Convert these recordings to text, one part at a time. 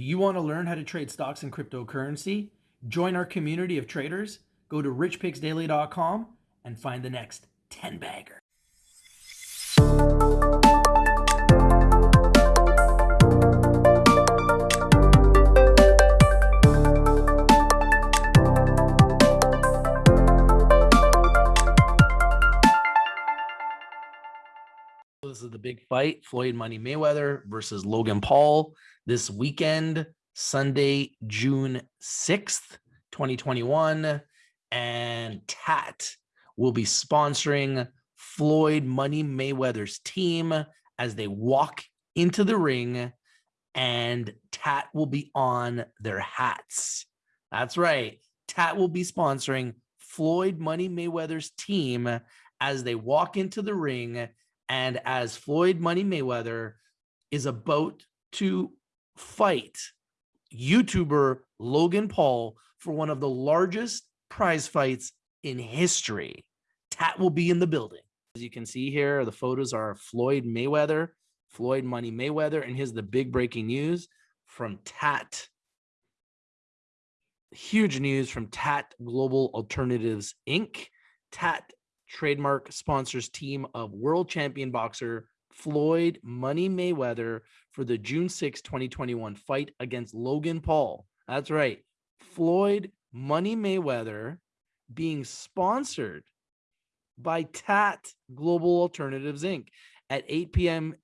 Do you want to learn how to trade stocks and cryptocurrency? Join our community of traders. Go to richpicksdaily.com and find the next 10 bagger. This is the big fight Floyd Money Mayweather versus Logan Paul this weekend, Sunday, June 6th, 2021. And TAAT will be sponsoring Floyd Money Mayweather's team as they walk into the ring, and TAAT will be on their hats. That's right. TAAT will be sponsoring Floyd Money Mayweather's team as they walk into the ring and as Floyd Money Mayweather is about to fight YouTuber Logan Paul for one of the largest prize fights in history. TAAT will be in the building. As you can see here, the photos are Floyd Mayweather, Floyd Money Mayweather, and here's the big breaking news from TAAT. Huge news from TAAT Global Alternatives Inc. TAAT trademark sponsors team of world champion boxer Floyd Money Mayweather for the June 6, 2021 fight against Logan Paul. That's right. Floyd Money Mayweather being sponsored by TAAT Global Alternatives Inc. at 8 p.m.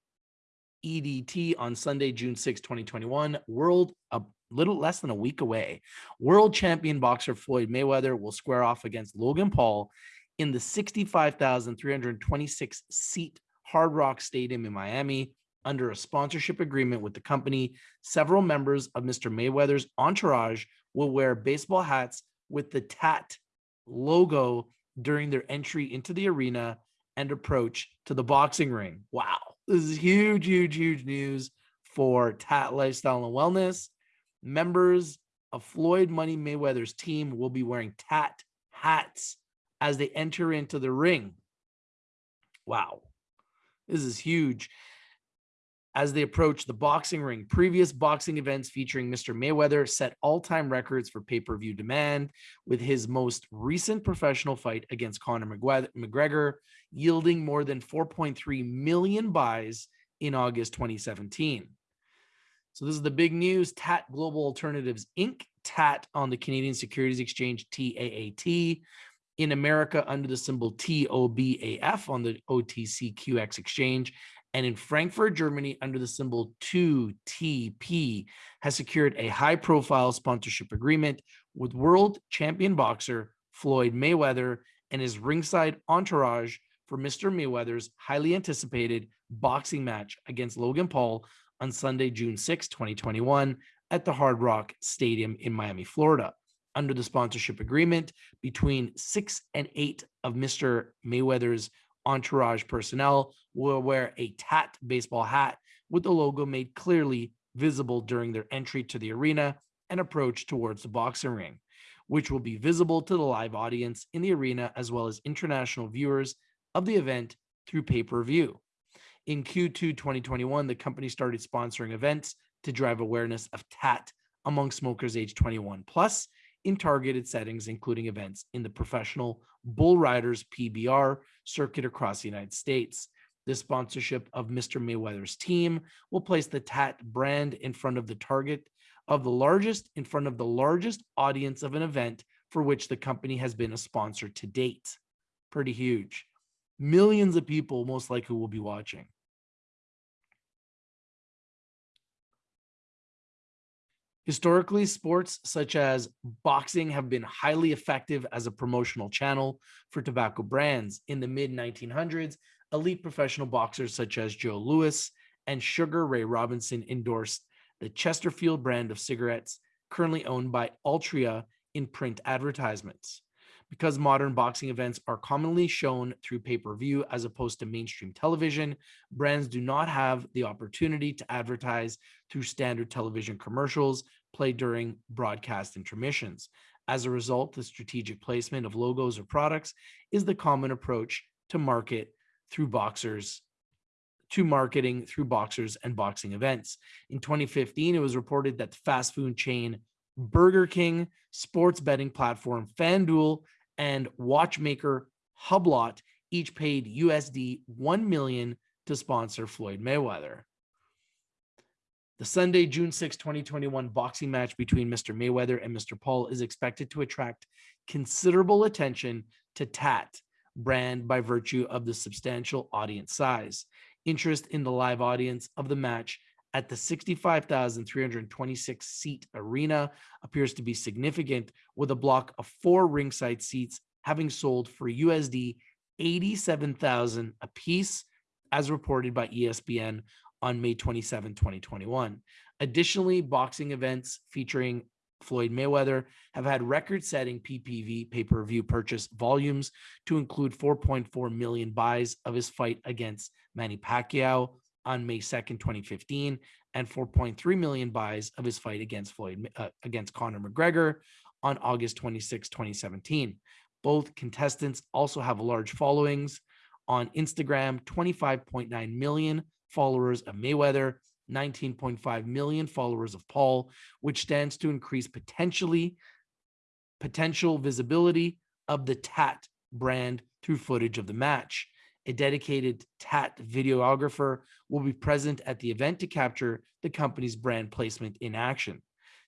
EDT on Sunday, June 6, 2021. World a little less than a week away. World champion boxer Floyd Mayweather will square off against Logan Paul in the 65,326 seat Hard Rock Stadium in Miami under a sponsorship agreement with the company. Several members of Mr. Mayweather's entourage will wear baseball hats with the TAAT logo during their entry into the arena and approach to the boxing ring. Wow, this is huge, huge, huge news for TAAT Lifestyle and Wellness. Members of Floyd Money Mayweather's team will be wearing TAAT hats as they enter into the ring. Wow, this is huge. As they approach the boxing ring, previous boxing events featuring Mr. Mayweather set all-time records for pay-per-view demand, with his most recent professional fight against Conor McGregor yielding more than 4.3 million buys in August 2017. So this is the big news. TAAT Global Alternatives Inc. TAAT on the Canadian Securities Exchange, TAAT, in America under the symbol TOBAF on the OTCQX exchange, and in Frankfurt, Germany under the symbol 2TP, has secured a high profile sponsorship agreement with world champion boxer Floyd Mayweather and his ringside entourage for Mr. Mayweather's highly anticipated boxing match against Logan Paul on Sunday, June 6, 2021, at the Hard Rock Stadium in Miami, Florida under the sponsorship agreement between six and eight of Mr. Mayweather's entourage personnel will wear a TAAT baseball hat with the logo made clearly visible during their entry to the arena and approach towards the boxing ring, which will be visible to the live audience in the arena as well as international viewers of the event through pay-per-view. In Q2 2021, the company started sponsoring events to drive awareness of TAAT among smokers age 21 plus in targeted settings, including events in the professional Bull Riders PBR circuit across the United States. This sponsorship of Mr. Mayweather's team will place the TAAT brand in front of the target of the largest, in front of the largest audience of an event for which the company has been a sponsor to date. Pretty huge. Millions of people most likely will be watching. Historically, sports such as boxing have been highly effective as a promotional channel for tobacco brands. In the mid 1900s, elite professional boxers such as Joe Louis and Sugar Ray Robinson endorsed the Chesterfield brand of cigarettes, currently owned by Altria in print advertisements. Because modern boxing events are commonly shown through pay-per-view as opposed to mainstream television, brands do not have the opportunity to advertise through standard television commercials played during broadcast intermissions. As a result, the strategic placement of logos or products is the common approach to market through boxers to marketing through boxers and boxing events. In 2015, it was reported that the fast food chain Burger King, sports betting platform FanDuel, and watchmaker Hublot each paid USD 1 million to sponsor Floyd Mayweather. The Sunday, June 6, 2021 boxing match between Mr. Mayweather and Mr. Paul is expected to attract considerable attention to TAAT brand by virtue of the substantial audience size. Interest in the live audience of the match at the 65,326 seat arena appears to be significant with a block of four ringside seats having sold for USD 87,000 apiece as reported by ESPN on May 27, 2021. Additionally, boxing events featuring Floyd Mayweather have had record-setting PPV pay-per-view purchase volumes to include 4.4 million buys of his fight against Manny Pacquiao on May 2nd, 2015, and 4.3 million buys of his fight against Floyd uh, against Conor McGregor on August 26, 2017. Both contestants also have large followings on Instagram, 25.9 million followers of Mayweather, 19.5 million followers of Paul, which stands to increase potentially potential visibility of the TAAT brand through footage of the match. A dedicated TAAT videographer will be present at the event to capture the company's brand placement in action.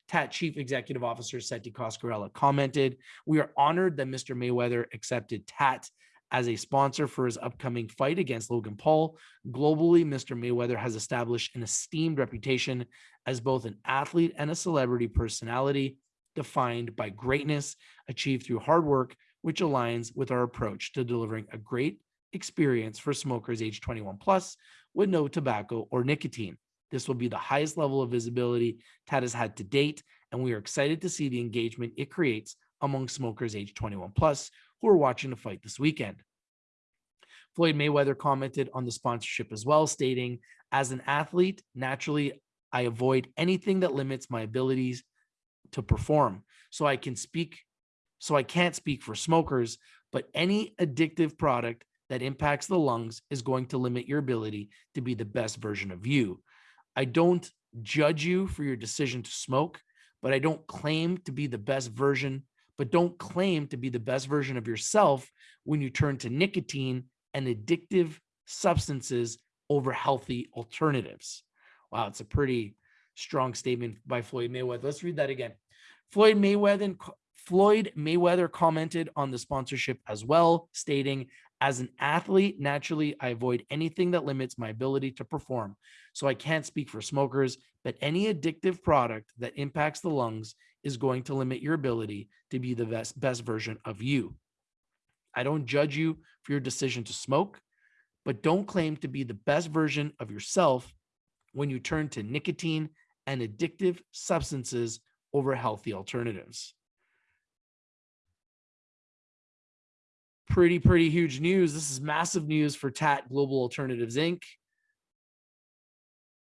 TAAT Chief Executive Officer Setti Coscarella commented, We are honored that Mr. Mayweather accepted TAAT as a sponsor for his upcoming fight against Logan Paul. Globally, Mr. Mayweather has established an esteemed reputation as both an athlete and a celebrity personality defined by greatness achieved through hard work, which aligns with our approach to delivering a great experience for smokers age 21 plus with no tobacco or nicotine. This will be the highest level of visibility TAAT has had to date, and we are excited to see the engagement it creates among smokers age 21 plus who are watching the fight this weekend. Floyd Mayweather commented on the sponsorship as well, stating, as an athlete, naturally, I avoid anything that limits my abilities to perform. So I can speak, so I can't speak for smokers, but any addictive product that impacts the lungs is going to limit your ability to be the best version of you. I don't judge you for your decision to smoke, but I don't claim to be the best version but don't claim to be the best version of yourself when you turn to nicotine and addictive substances over healthy alternatives. Wow, it's a pretty strong statement by Floyd Mayweather. Let's read that again. Floyd Mayweather Floyd Mayweather commented on the sponsorship as well, stating, as an athlete, naturally, I avoid anything that limits my ability to perform. So I can't speak for smokers, but any addictive product that impacts the lungs is going to limit your ability to be the best, best version of you. I don't judge you for your decision to smoke, but don't claim to be the best version of yourself when you turn to nicotine and addictive substances over healthy alternatives. Pretty, pretty huge news. This is massive news for TAAT Global Alternatives, Inc.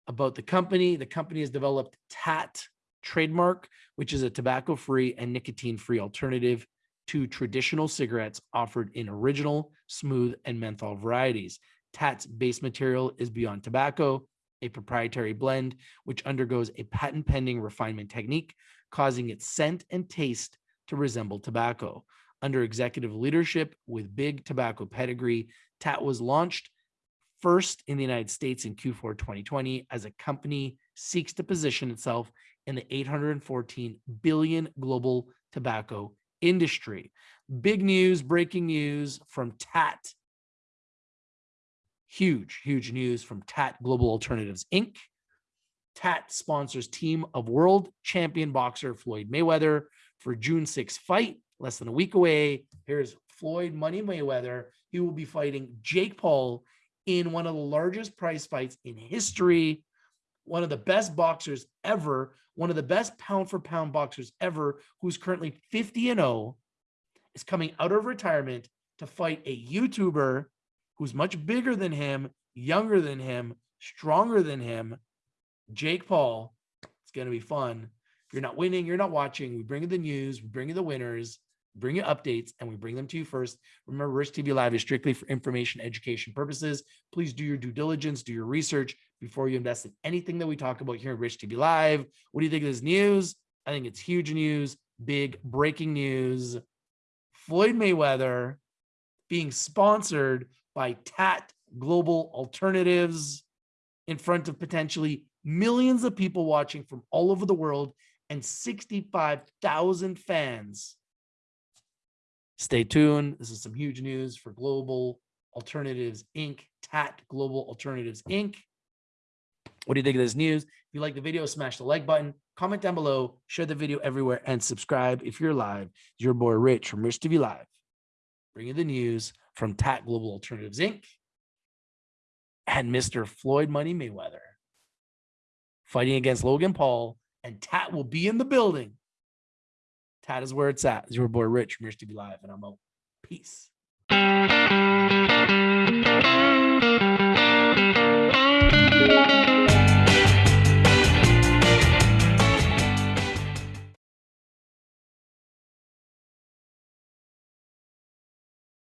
About the company, the company has developed TAAT trademark, which is a tobacco-free and nicotine-free alternative to traditional cigarettes offered in original, smooth, and menthol varieties. TAAT's base material is Beyond Tobacco, a proprietary blend which undergoes a patent-pending refinement technique, causing its scent and taste to resemble tobacco. Under executive leadership with big tobacco pedigree, TAAT was launched first in the United States in Q4 2020 as a company seeks to position itself in the 814 billion global tobacco industry. Big news, breaking news from TAAT. Huge, huge news from TAAT Global Alternatives Inc. TAAT sponsors team of world champion boxer Floyd Mayweather for June 6 fight, less than a week away. Here's Floyd Money Mayweather. He will be fighting Jake Paul in one of the largest prize fights in history one of the best boxers ever, one of the best pound for pound boxers ever, who's currently 50 and 0, is coming out of retirement to fight a YouTuber who's much bigger than him, younger than him, stronger than him, Jake Paul. It's going to be fun. If you're not winning, you're not watching. We bring you the news, we bring you the winners. Bring you updates, and we bring them to you first. Remember, Rich TV Live is strictly for information education purposes. Please do your due diligence, do your research before you invest in anything that we talk about here at Rich TV Live. What do you think of this news? I think it's huge news, big breaking news. Floyd Mayweather being sponsored by TAAT Global Alternatives in front of potentially millions of people watching from all over the world and 65,000 fans. Stay tuned. This is some huge news for Global Alternatives Inc., TAAT Global Alternatives Inc. What do you think of this news? If you like the video, smash the like button, comment down below, share the video everywhere, and subscribe if you're live. Your boy Rich from Rich TV Live, bringing the news from TAAT Global Alternatives Inc. and Mr. Floyd Money Mayweather fighting against Logan Paul, and TAAT will be in the building. That is is where it's at. It's your boy Rich from Rich TV Live, and I'm out. Peace.